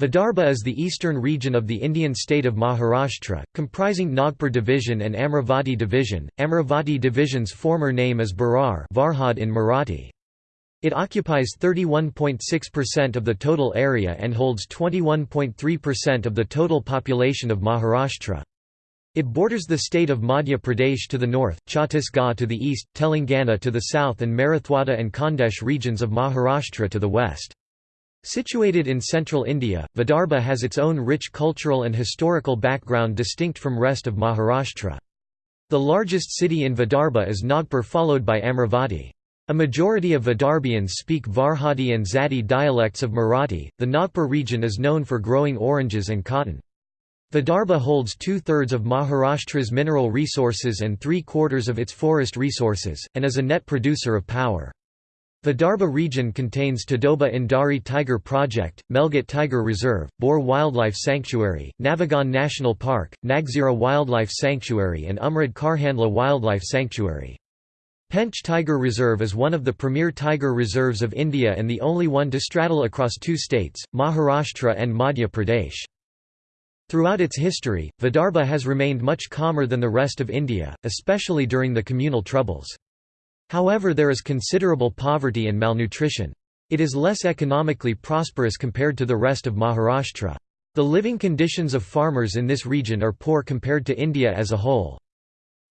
Vidarbha is the eastern region of the Indian state of Maharashtra, comprising Nagpur Division and Amravati Division. Amravati Division's former name is Berar Varhad in Marathi. It occupies 31.6% of the total area and holds 21.3% of the total population of Maharashtra. It borders the state of Madhya Pradesh to the north, Chhattisgarh to the east, Telangana to the south and Marathwada and Khandesh regions of Maharashtra to the west. Situated in central India, Vidarbha has its own rich cultural and historical background distinct from rest of Maharashtra. The largest city in Vidarbha is Nagpur followed by Amravati. A majority of Vidarbhians speak Varhadi and Zati dialects of Marathi. The Nagpur region is known for growing oranges and cotton. Vidarbha holds two-thirds of Maharashtra's mineral resources and three-quarters of its forest resources, and is a net producer of power. Vidarbha region contains Tadoba Andhari Tiger Project, Melghat Tiger Reserve, Bor Wildlife Sanctuary, Navegaon National Park, Nagzira Wildlife Sanctuary and Umred Karhandla Wildlife Sanctuary. Pench Tiger Reserve is one of the premier tiger reserves of India and the only one to straddle across two states, Maharashtra and Madhya Pradesh. Throughout its history, Vidarbha has remained much calmer than the rest of India, especially during the communal troubles. However there is considerable poverty and malnutrition. It is less economically prosperous compared to the rest of Maharashtra. The living conditions of farmers in this region are poor compared to India as a whole.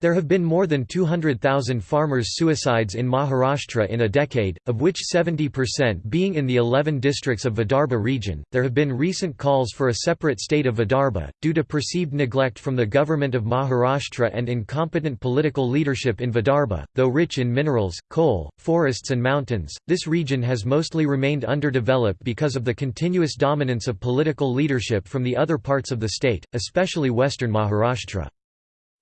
There have been more than 200,000 farmers' suicides in Maharashtra in a decade, of which 70% being in the 11 districts of Vidarbha region. There have been recent calls for a separate state of Vidarbha, due to perceived neglect from the government of Maharashtra and incompetent political leadership in Vidarbha. Though rich in minerals, coal, forests, and mountains, this region has mostly remained underdeveloped because of the continuous dominance of political leadership from the other parts of the state, especially western Maharashtra.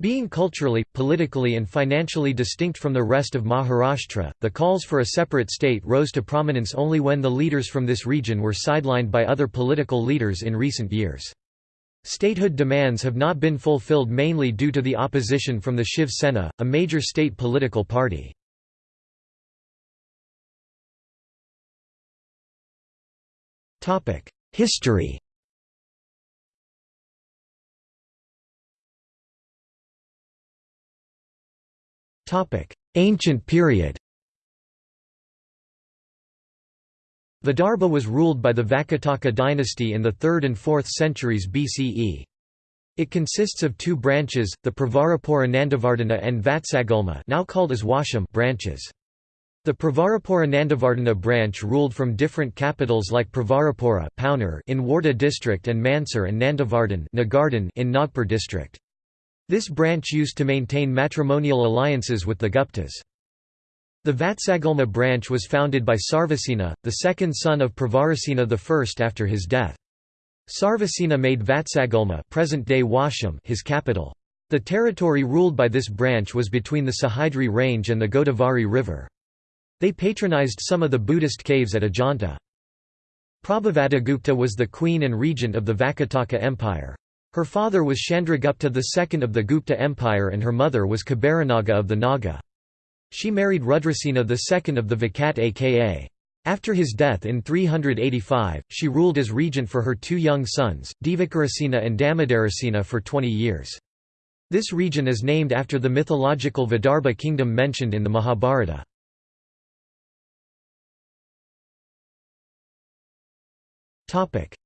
Being culturally, politically and financially distinct from the rest of Maharashtra, the calls for a separate state rose to prominence only when the leaders from this region were sidelined by other political leaders in recent years. Statehood demands have not been fulfilled mainly due to the opposition from the Shiv Sena, a major state political party. History Ancient period Vidarbha was ruled by the Vakataka dynasty in the 3rd and 4th centuries BCE. It consists of two branches, the Pravarapura Nandavardhana and Vatsagulma now called as Washim branches. The Pravarapura Nandavardhana branch ruled from different capitals like Pravarapura in Wardha district and Mansar and Nandavardhan in Nagpur district. This branch used to maintain matrimonial alliances with the Guptas. The Vatsagulma branch was founded by Sarvasena, the second son of Pravarasena I after his death. Sarvasena made Vatsagulma present-day his capital. The territory ruled by this branch was between the Sahyadri range and the Godavari river. They patronized some of the Buddhist caves at Ajanta. Prabhavatigupta was the queen and regent of the Vakataka Empire. Her father was Chandragupta II of the Gupta Empire and her mother was Kuberanaga of the Naga. She married Rudrasena II of the Vakataka. After his death in 385, she ruled as regent for her two young sons, Divakarasena and Damodarasena for 20 years. This region is named after the mythological Vidarbha kingdom mentioned in the Mahabharata.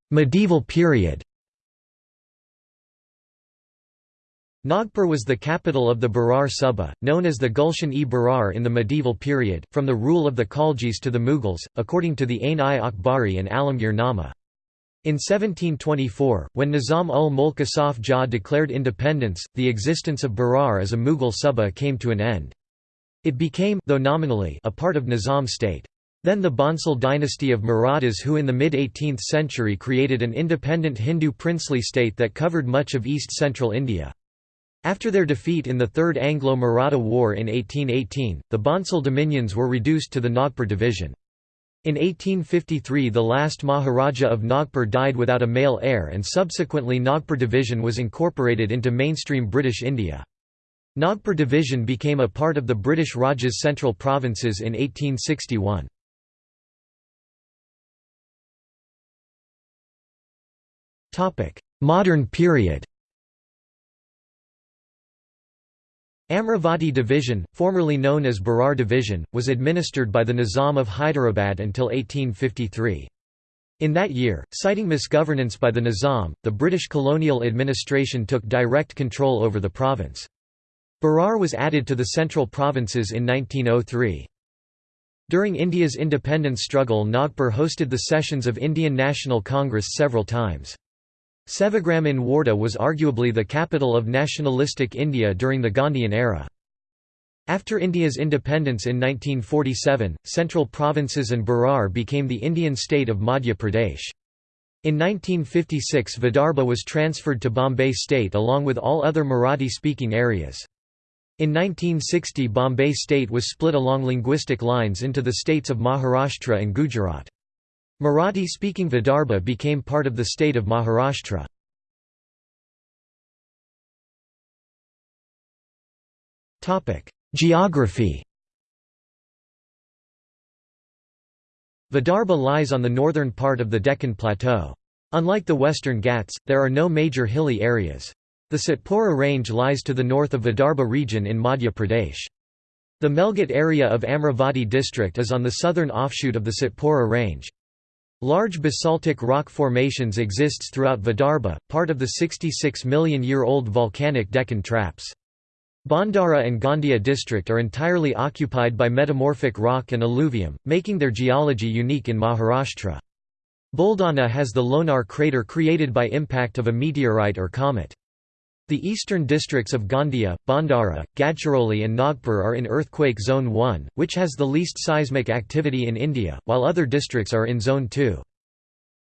Medieval period Nagpur was the capital of the Berar Suba, known as the Gulshan-e-Berar in the medieval period, from the rule of the Khaljis to the Mughals, according to the Ain-i-Akbari and Alamgir Nama. In 1724, when Nizam ul Mulk Asaf Jah declared independence, the existence of Berar as a Mughal Suba came to an end. It became though nominally a part of Nizam state. Then the Bhonsle dynasty of Marathas who in the mid-18th century created an independent Hindu princely state that covered much of east-central India. After their defeat in the Third Anglo-Maratha War in 1818, the Bhonsle dominions were reduced to the Nagpur division. In 1853 the last Maharaja of Nagpur died without a male heir and subsequently Nagpur division was incorporated into mainstream British India. Nagpur division became a part of the British Raj's central provinces in 1861. Modern period Amravati Division, formerly known as Berar Division, was administered by the Nizam of Hyderabad until 1853. In that year, citing misgovernance by the Nizam, the British colonial administration took direct control over the province. Berar was added to the central provinces in 1903. During India's independence struggle Nagpur hosted the sessions of Indian National Congress several times. Sevagram in Wardha was arguably the capital of nationalistic India during the Gandhian era. After India's independence in 1947, central provinces and Berar became the Indian state of Madhya Pradesh. In 1956 Vidarbha was transferred to Bombay state along with all other Marathi-speaking areas. In 1960 Bombay state was split along linguistic lines into the states of Maharashtra and Gujarat. Marathi-speaking Vidarbha became part of the state of Maharashtra. Geography Vidarbha lies on the northern part of the Deccan Plateau. Unlike the western Ghats, there are no major hilly areas. The Satpura range lies to the north of Vidarbha region in Madhya Pradesh. The Melghat area of Amravati district is on the southern offshoot of the Satpura range. Large basaltic rock formations exists throughout Vidarbha, part of the 66 million year old volcanic Deccan Traps. Bhandara and Gondia district are entirely occupied by metamorphic rock and alluvium, making their geology unique in Maharashtra. Buldana has the Lonar crater created by impact of a meteorite or comet. The eastern districts of Gondia, Bhandara, Gadchiroli and Nagpur are in earthquake zone 1, which has the least seismic activity in India, while other districts are in zone 2.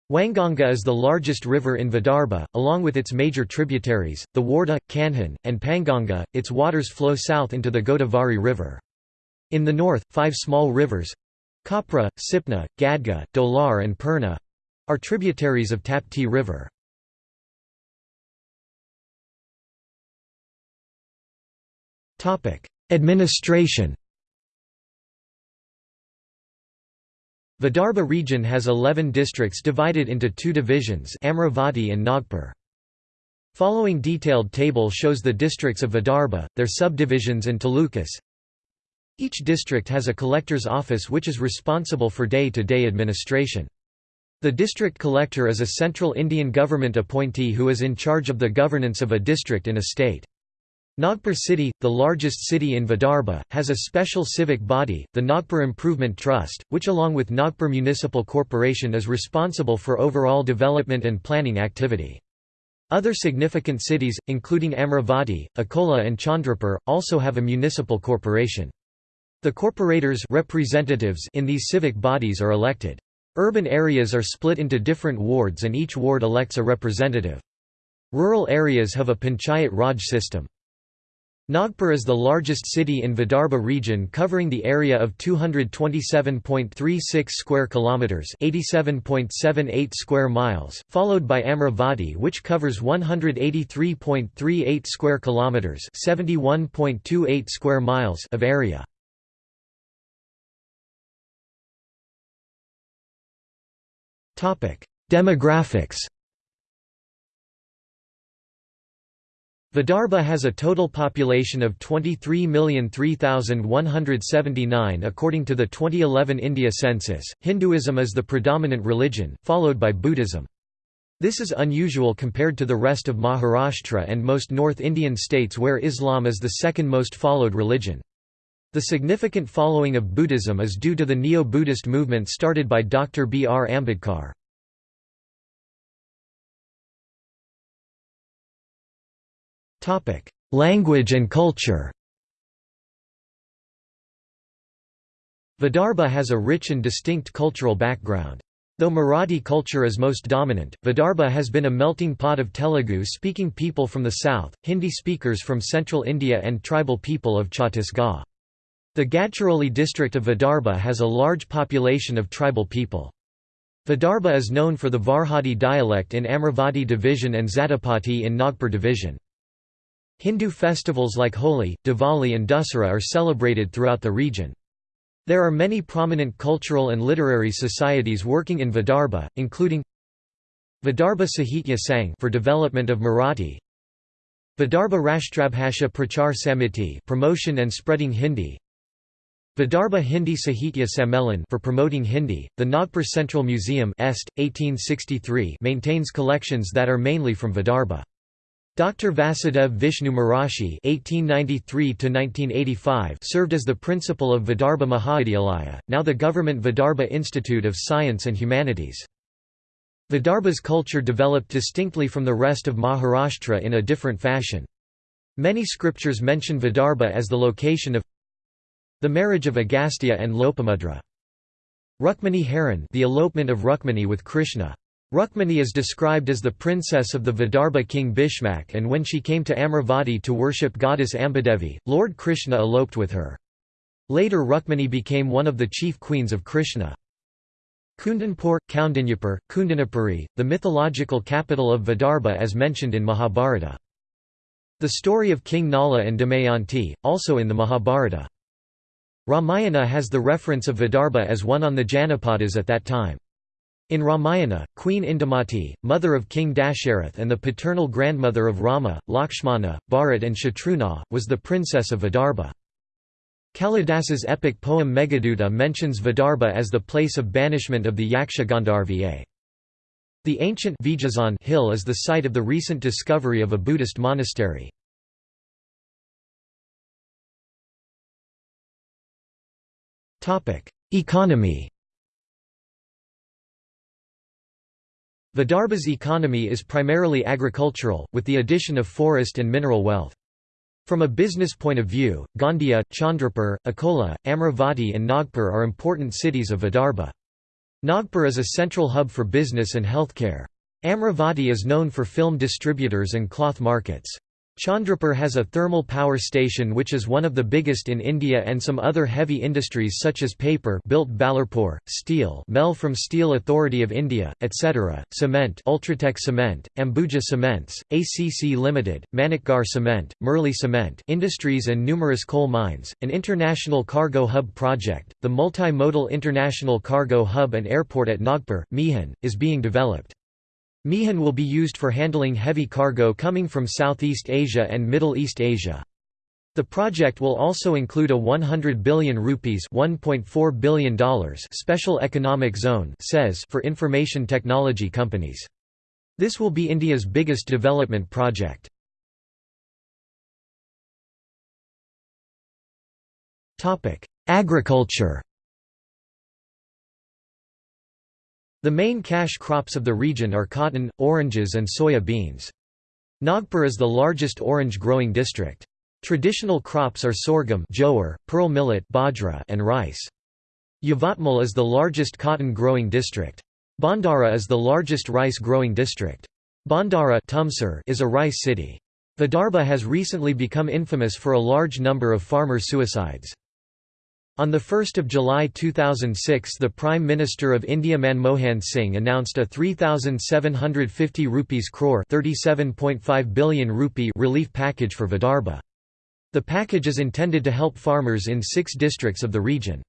Wainganga is the largest river in Vidarbha, along with its major tributaries, the Wardha, Kanhan, and Penganga. Its waters flow south into the Godavari River. In the north, five small rivers Kapra, Sipna, Gadga, Dolar, and Purna are tributaries of Tapti River. Administration Vidarbha region has 11 districts divided into two divisions Amravati and Nagpur. Following detailed table shows the districts of Vidarbha, their subdivisions and talukas. Each district has a collector's office which is responsible for day-to-day -day administration. The district collector is a central Indian government appointee who is in charge of the governance of a district in a state. Nagpur city, the largest city in Vidarbha, has a special civic body, the Nagpur Improvement Trust, which along with Nagpur Municipal Corporation is responsible for overall development and planning activity. Other significant cities, including Amravati, Akola and Chandrapur, also have a municipal corporation. The corporators representatives in these civic bodies are elected. Urban areas are split into different wards and each ward elects a representative. Rural areas have a panchayat raj system. Nagpur is the largest city in Vidarbha region covering the area of 227.36 square kilometers, 87.78 square miles, followed by Amravati which covers 183.38 square kilometers, 71.28 square miles of area. Topic: Demographics Vidarbha has a total population of 23,003,179 according to the 2011 India census. Hinduism is the predominant religion, followed by Buddhism. This is unusual compared to the rest of Maharashtra and most North Indian states where Islam is the second most followed religion. The significant following of Buddhism is due to the Neo-Buddhist movement started by Dr. B. R. Ambedkar. Language and culture Vidarbha has a rich and distinct cultural background. Though Marathi culture is most dominant, Vidarbha has been a melting pot of Telugu-speaking people from the south, Hindi speakers from central India and tribal people of Chhattisgarh. The Gadchiroli district of Vidarbha has a large population of tribal people. Vidarbha is known for the Varhadi dialect in Amravati division and Zatapati in Nagpur division. Hindu festivals like Holi, Diwali and Dussehra are celebrated throughout the region. There are many prominent cultural and literary societies working in Vidarbha, including Vidarbha Sahitya Sangh for development of Marathi Vidarbha Rashtrabhasha Prachar Samiti promotion and spreading Hindi Vidarbha Hindi Sahitya Sammelan for promoting Hindi. The Nagpur Central Museum Est, 1863 maintains collections that are mainly from Vidarbha. Dr. Vasudev Vishnu Mirashi (1893–1985) served as the principal of Vidarbha Mahavidyalaya, now the Government Vidarbha Institute of Science and Humanities. Vidarbha's culture developed distinctly from the rest of Maharashtra in a different fashion. Many scriptures mention Vidarbha as the location of the marriage of Agastya and Lopamudra. Rukmani Haran the elopement of Rukmani with Krishna. Rukmani is described as the princess of the Vidarbha king Bhishmak and when she came to Amravati to worship goddess Ambadevi, Lord Krishna eloped with her. Later Rukmani became one of the chief queens of Krishna. Kundanpur, Kaundinyapur, Kundanapuri, the mythological capital of Vidarbha as mentioned in Mahabharata. The story of King Nala and Damayanti, also in the Mahabharata. Ramayana has the reference of Vidarbha as one on the Janapadas at that time. In Ramayana, Queen Indumati, mother of King Dasharath and the paternal grandmother of Rama, Lakshmana, Bharat and Shatrughna, was the princess of Vidarbha. Kalidasa's epic poem Meghaduta mentions Vidarbha as the place of banishment of the Yaksha Gandharva. The ancient hill is the site of the recent discovery of a Buddhist monastery. Economy Vidarbha's economy is primarily agricultural, with the addition of forest and mineral wealth. From a business point of view, Gondia, Chandrapur, Akola, Amravati and Nagpur are important cities of Vidarbha. Nagpur is a central hub for business and healthcare. Amravati is known for film distributors and cloth markets. Chandrapur has a thermal power station which is one of the biggest in India and some other heavy industries such as paper built Ballarpur, steel MEL from Steel Authority of India, etc., cement Ultratech Cement, Ambuja Cements, ACC Limited, Manikgarh Cement, Murli Cement industries and numerous coal mines, an international cargo hub project, the multimodal international cargo hub and airport at Nagpur, Mihan, is being developed. Mihan will be used for handling heavy cargo coming from Southeast Asia and Middle East Asia. The project will also include a 100 billion rupees $1.4 billion special economic zone for information technology companies. This will be India's biggest development project. Agriculture The main cash crops of the region are cotton, oranges and soya beans. Nagpur is the largest orange-growing district. Traditional crops are sorghum jowar, pearl millet bajra and rice. Yavatmal is the largest cotton-growing district. Bhandara is the largest rice-growing district. Bhandara is a rice city. Vidarbha has recently become infamous for a large number of farmer suicides. On 1 July 2006 the Prime Minister of India Manmohan Singh announced a 3,750 rupees crore billion rupee relief package for Vidarbha. The package is intended to help farmers in six districts of the region.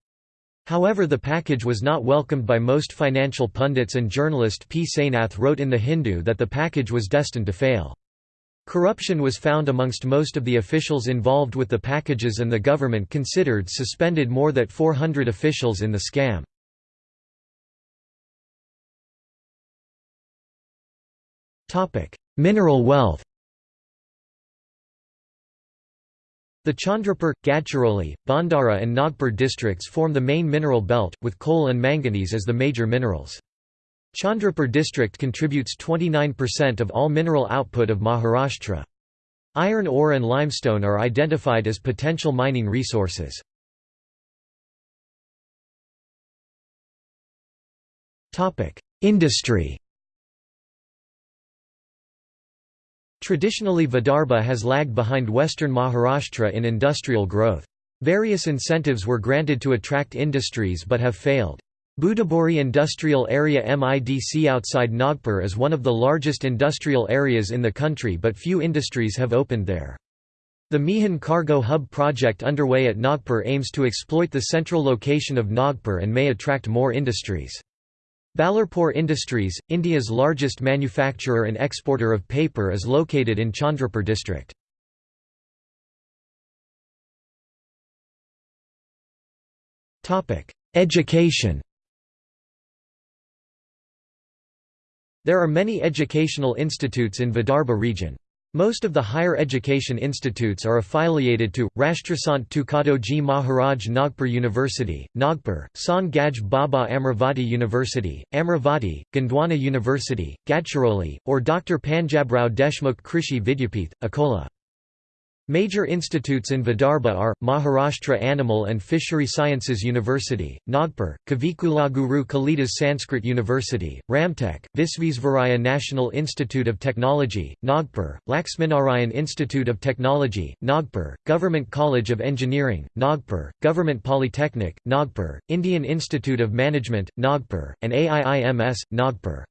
However the package was not welcomed by most financial pundits and journalist P. Sainath wrote in The Hindu that the package was destined to fail. Corruption was found amongst most of the officials involved with the packages and the government considered suspended more than 400 officials in the scam. Mineral wealth The Chandrapur, Gadchiroli, Bhandara and Nagpur districts form the main mineral belt, with coal and manganese as the major minerals. Chandrapur district contributes 29% of all mineral output of Maharashtra. Iron ore and limestone are identified as potential mining resources. Industry Traditionally Vidarbha has lagged behind western Maharashtra in industrial growth. Various incentives were granted to attract industries but have failed. Butibori Industrial Area MIDC outside Nagpur is one of the largest industrial areas in the country but few industries have opened there. The Mihan Cargo Hub project underway at Nagpur aims to exploit the central location of Nagpur and may attract more industries. Ballarpur Industries, India's largest manufacturer and exporter of paper is located in Chandrapur district. Education There are many educational institutes in Vidarbha region. Most of the higher education institutes are affiliated to, Rashtrasant Tukadoji Maharaj Nagpur University, Nagpur, Sant Gadge Baba Amravati University, Amravati, Gondwana University, Gadchiroli, or Dr. Panjabrao Deshmukh Krishi Vidyapith, Akola. Major institutes in Vidarbha are, Maharashtra Animal and Fishery Sciences University, Nagpur, Kavikulaguru Kalidas Sanskrit University, Ramtek, Visvesvaraya National Institute of Technology, Nagpur, Laxminarayan Institute of Technology, Nagpur, Government College of Engineering, Nagpur, Government Polytechnic, Nagpur, Indian Institute of Management, Nagpur, and AIIMS, Nagpur.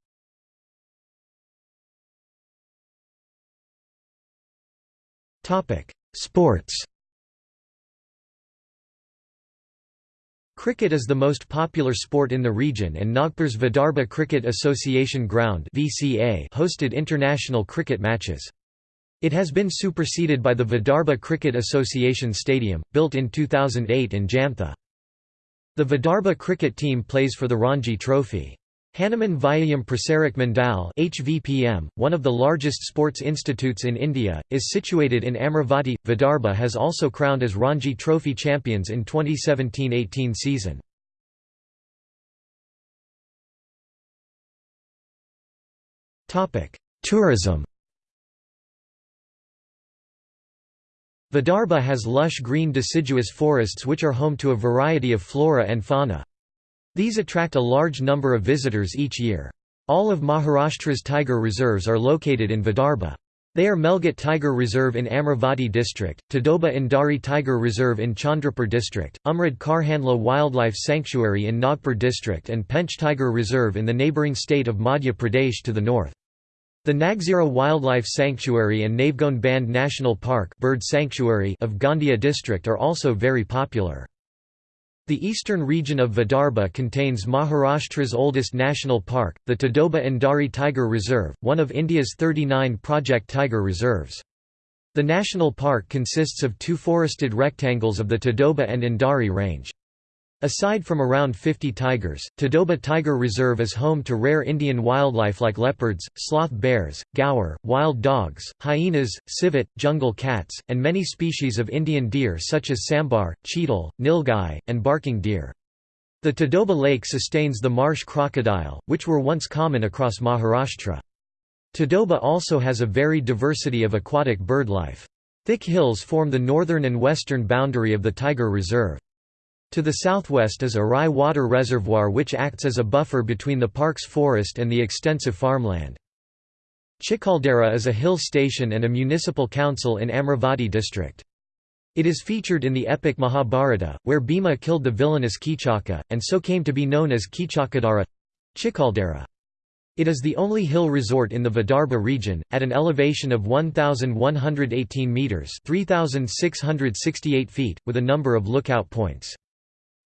Sports Cricket is the most popular sport in the region and Nagpur's Vidarbha Cricket Association Ground hosted international cricket matches. It has been superseded by the Vidarbha Cricket Association Stadium, built in 2008 in Jamtha. The Vidarbha cricket team plays for the Ranji Trophy. Hanuman Vyayam Prasarak Mandal HVPM, one of the largest sports institutes in India, is situated in Amravati. Vidarbha has also crowned as Ranji Trophy champions in 2017–18 season. Tourism Vidarbha has lush green deciduous forests which are home to a variety of flora and fauna. These attract a large number of visitors each year. All of Maharashtra's tiger reserves are located in Vidarbha. They are Melghat Tiger Reserve in Amravati district, Tadoba Andhari Tiger Reserve in Chandrapur district, Umred Karhandla Wildlife Sanctuary in Nagpur district and Pench Tiger Reserve in the neighbouring state of Madhya Pradesh to the north. The Nagzira Wildlife Sanctuary and Navegaon Bandh National Park Bird Sanctuary of Gondia district are also very popular. The eastern region of Vidarbha contains Maharashtra's oldest national park, the Tadoba Andhari Tiger Reserve, one of India's 39 project tiger reserves. The national park consists of two forested rectangles of the Tadoba and Andhari range. Aside from around 50 tigers, Tadoba Tiger Reserve is home to rare Indian wildlife like leopards, sloth bears, gaur, wild dogs, hyenas, civet, jungle cats, and many species of Indian deer such as sambar, cheetal, nilgai, and barking deer. The Tadoba Lake sustains the marsh crocodile, which were once common across Maharashtra. Tadoba also has a varied diversity of aquatic bird life. Thick hills form the northern and western boundary of the tiger reserve. To the southwest is Arai Water Reservoir which acts as a buffer between the park's forest and the extensive farmland. Chikhaldara is a hill station and a municipal council in Amravati district. It is featured in the epic Mahabharata, where Bhima killed the villainous Kichaka, and so came to be known as Kichakadara. It is the only hill resort in the Vidarbha region, at an elevation of 1,118 metres 3,668 feet, with a number of lookout points.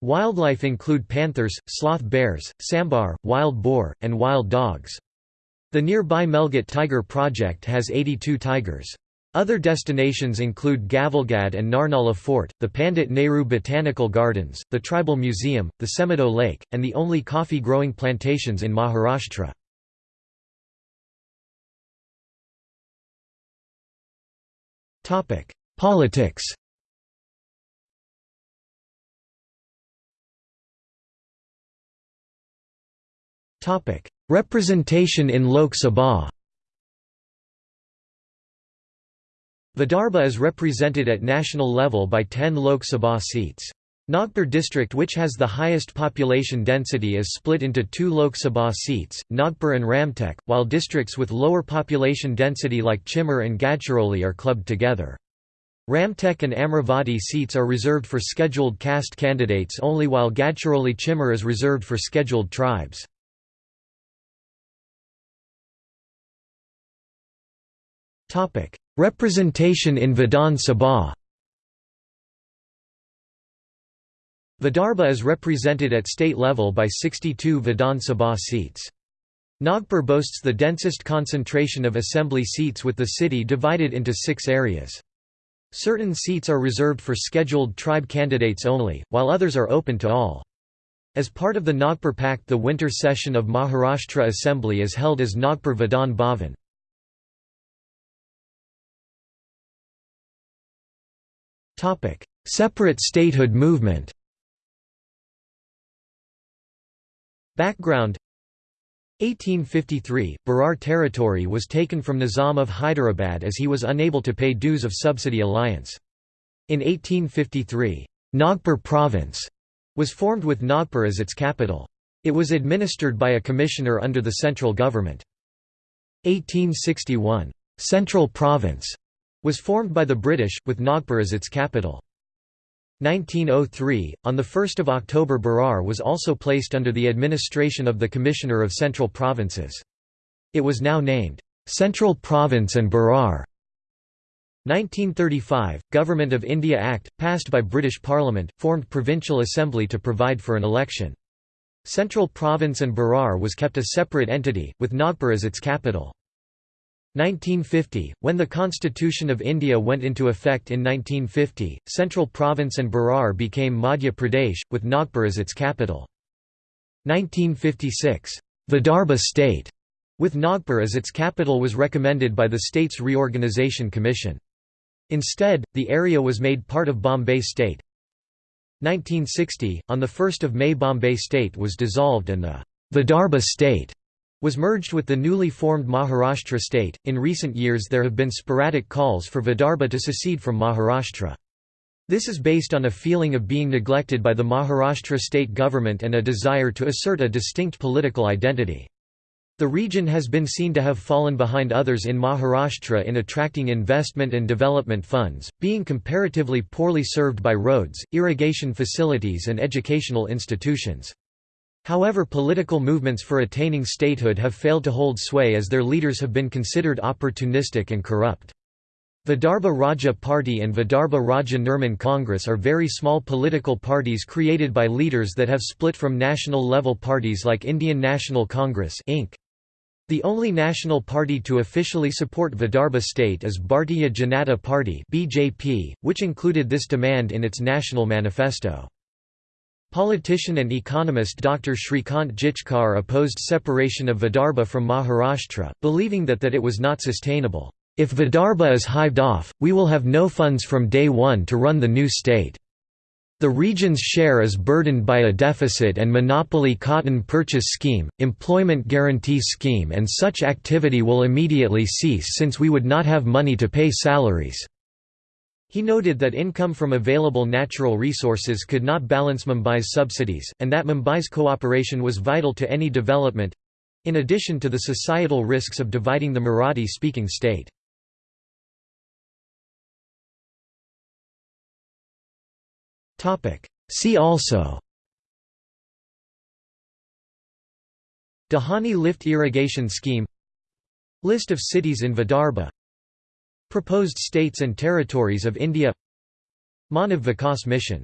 Wildlife include panthers, sloth bears, sambar, wild boar, and wild dogs. The nearby Melghat Tiger Project has 82 tigers. Other destinations include Gavalgad and Narnala Fort, the Pandit Nehru Botanical Gardens, the Tribal Museum, the Semadoh Lake, and the only coffee-growing plantations in Maharashtra. Politics Representation in Lok Sabha Vidarbha is represented at national level by 10 Lok Sabha seats. Nagpur district which has the highest population density is split into two Lok Sabha seats, Nagpur and Ramtek, while districts with lower population density like Chimur and Gadchiroli are clubbed together. Ramtek and Amravati seats are reserved for scheduled caste candidates only while Gadchiroli Chimur is reserved for scheduled tribes. Representation in Vidhan Sabha Vidarbha is represented at state level by 62 Vidhan Sabha seats. Nagpur boasts the densest concentration of assembly seats with the city divided into six areas. Certain seats are reserved for scheduled tribe candidates only, while others are open to all. As part of the Nagpur Pact the winter session of Maharashtra Assembly is held as Nagpur Vidhan Bhavan. Separate statehood movement Background 1853, Berar territory was taken from Nizam of Hyderabad as he was unable to pay dues of subsidy alliance. In 1853, Nagpur province was formed with Nagpur as its capital. It was administered by a commissioner under the central government. 1861, Central Province was formed by the British, with Nagpur as its capital. 1903, on 1 October Berar was also placed under the administration of the Commissioner of Central Provinces. It was now named, "'Central Province and Berar". 1935, Government of India Act, passed by British Parliament, formed Provincial Assembly to provide for an election. Central Province and Berar was kept a separate entity, with Nagpur as its capital. 1950, when the Constitution of India went into effect in 1950, Central Province and Berar became Madhya Pradesh, with Nagpur as its capital. 1956, Vidarbha state, with Nagpur as its capital was recommended by the state's Reorganisation Commission. Instead, the area was made part of Bombay state. 1960, on 1 May Bombay state was dissolved and the Vidarbha state was merged with the newly formed Maharashtra state. In recent years, there have been sporadic calls for Vidarbha to secede from Maharashtra. This is based on a feeling of being neglected by the Maharashtra state government and a desire to assert a distinct political identity. The region has been seen to have fallen behind others in Maharashtra in attracting investment and development funds, being comparatively poorly served by roads, irrigation facilities and educational institutions. However political movements for attaining statehood have failed to hold sway as their leaders have been considered opportunistic and corrupt. Vidarbha Rajya Party and Vidarbha Rajya Nirman Congress are very small political parties created by leaders that have split from national-level parties like Indian National Congress Inc. The only national party to officially support Vidarbha state is Bharatiya Janata Party (BJP), which included this demand in its national manifesto. Politician and economist Dr. Shrikant Jichkar opposed separation of Vidarbha from Maharashtra, believing that, that it was not sustainable. If Vidarbha is hived off, we will have no funds from day one to run the new state. The region's share is burdened by a deficit and monopoly cotton purchase scheme, employment guarantee scheme and such activity will immediately cease since we would not have money to pay salaries. He noted that income from available natural resources could not balance Mumbai's subsidies, and that Mumbai's cooperation was vital to any development—in addition to the societal risks of dividing the Marathi-speaking state. See also Dahani lift irrigation scheme List of cities in Vidarbha Proposed states and territories of India. Manav Vikas Mission